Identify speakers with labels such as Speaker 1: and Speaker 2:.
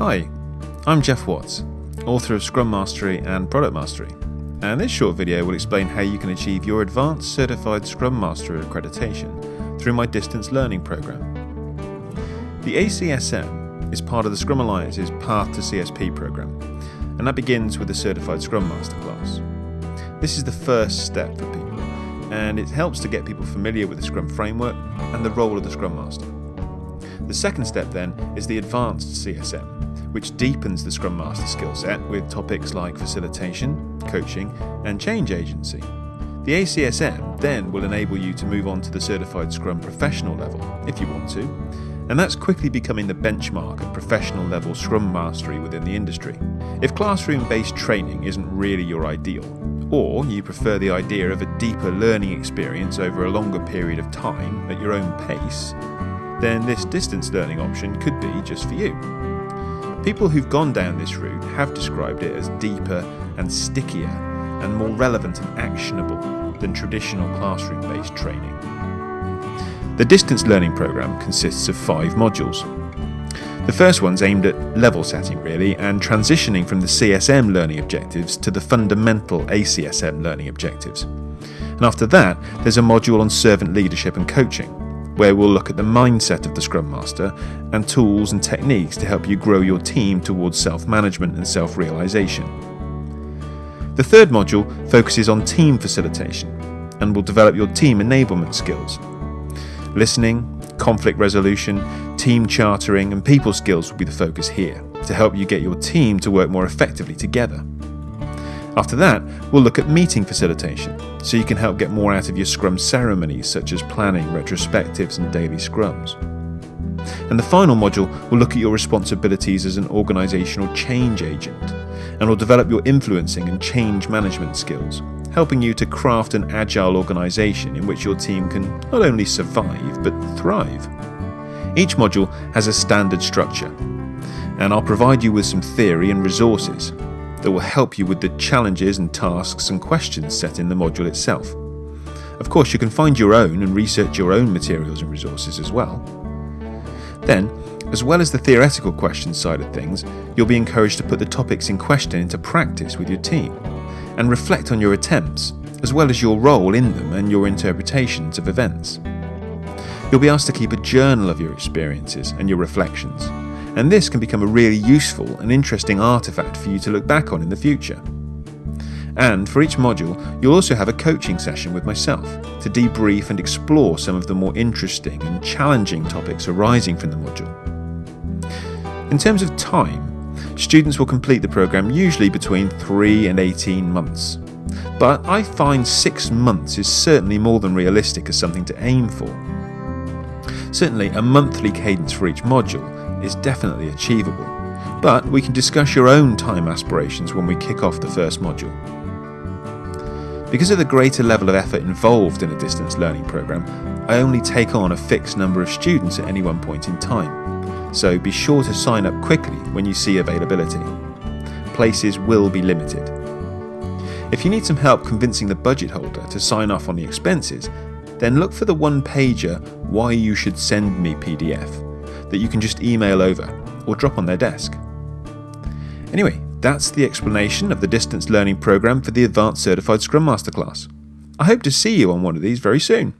Speaker 1: Hi, I'm Geoff Watts, author of Scrum Mastery and Product Mastery, and this short video will explain how you can achieve your Advanced Certified Scrum Master accreditation through my distance learning program. The ACSM is part of the Scrum Alliance's Path to CSP program, and that begins with the Certified Scrum Master class. This is the first step for people, and it helps to get people familiar with the Scrum framework and the role of the Scrum Master. The second step then is the Advanced CSM, which deepens the Scrum Master skill set with topics like facilitation, coaching, and change agency. The ACSM then will enable you to move on to the Certified Scrum Professional level, if you want to, and that's quickly becoming the benchmark of professional level Scrum Mastery within the industry. If classroom based training isn't really your ideal, or you prefer the idea of a deeper learning experience over a longer period of time at your own pace, then this distance learning option could be just for you. People who've gone down this route have described it as deeper and stickier and more relevant and actionable than traditional classroom based training. The distance learning program consists of five modules. The first one's aimed at level setting, really, and transitioning from the CSM learning objectives to the fundamental ACSM learning objectives. And after that, there's a module on servant leadership and coaching where we'll look at the mindset of the Scrum Master and tools and techniques to help you grow your team towards self management and self realization. The third module focuses on team facilitation and will develop your team enablement skills. Listening, conflict resolution, team chartering, and people skills will be the focus here to help you get your team to work more effectively together. After that, we'll look at meeting facilitation, so you can help get more out of your Scrum ceremonies such as planning, retrospectives, and daily Scrums. And the final module will look at your responsibilities as an organisational change agent, and will develop your influencing and change management skills, helping you to craft an agile organisation in which your team can not only survive but thrive. Each module has a standard structure, and I'll provide you with some theory and resources that will help you with the challenges and tasks and questions set in the module itself. Of course, you can find your own and research your own materials and resources as well. Then, as well as the theoretical questions side of things, you'll be encouraged to put the topics in question into practice with your team and reflect on your attempts, as well as your role in them and your interpretations of events. You'll be asked to keep a journal of your experiences and your reflections and this can become a really useful and interesting artifact for you to look back on in the future. And for each module, you'll also have a coaching session with myself to debrief and explore some of the more interesting and challenging topics arising from the module. In terms of time, students will complete the program usually between 3 and 18 months. But I find 6 months is certainly more than realistic as something to aim for. Certainly, a monthly cadence for each module is definitely achievable, but we can discuss your own time aspirations when we kick off the first module. Because of the greater level of effort involved in a distance learning program, I only take on a fixed number of students at any one point in time, so be sure to sign up quickly when you see availability. Places will be limited. If you need some help convincing the budget holder to sign off on the expenses, then look for the one pager Why You Should Send Me PDF that you can just email over or drop on their desk. Anyway, that's the explanation of the distance learning program for the Advanced Certified Scrum Master class. I hope to see you on one of these very soon.